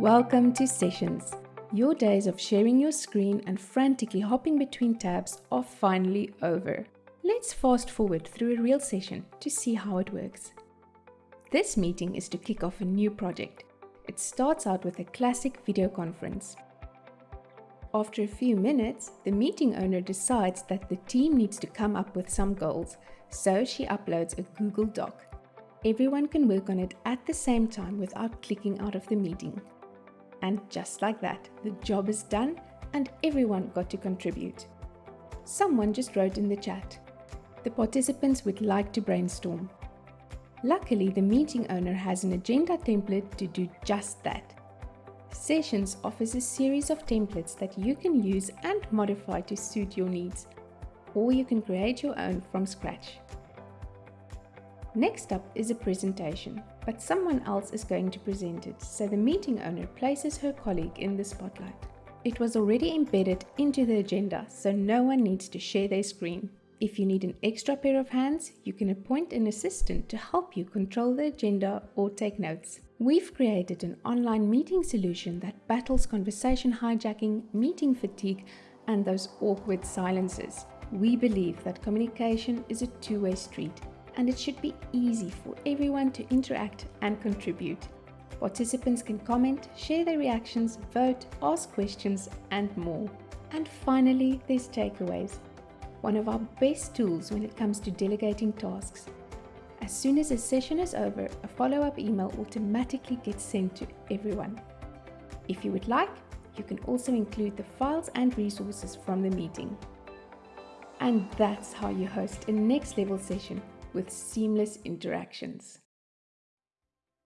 Welcome to Sessions. Your days of sharing your screen and frantically hopping between tabs are finally over. Let's fast forward through a real session to see how it works. This meeting is to kick off a new project. It starts out with a classic video conference. After a few minutes, the meeting owner decides that the team needs to come up with some goals, so she uploads a Google Doc. Everyone can work on it at the same time without clicking out of the meeting. And just like that, the job is done and everyone got to contribute. Someone just wrote in the chat. The participants would like to brainstorm. Luckily, the meeting owner has an agenda template to do just that. Sessions offers a series of templates that you can use and modify to suit your needs, or you can create your own from scratch. Next up is a presentation, but someone else is going to present it, so the meeting owner places her colleague in the spotlight. It was already embedded into the agenda, so no one needs to share their screen. If you need an extra pair of hands, you can appoint an assistant to help you control the agenda or take notes. We've created an online meeting solution that battles conversation hijacking, meeting fatigue, and those awkward silences. We believe that communication is a two-way street and it should be easy for everyone to interact and contribute. Participants can comment, share their reactions, vote, ask questions, and more. And finally, there's takeaways. One of our best tools when it comes to delegating tasks. As soon as a session is over, a follow-up email automatically gets sent to everyone. If you would like, you can also include the files and resources from the meeting. And that's how you host a next level session with seamless interactions.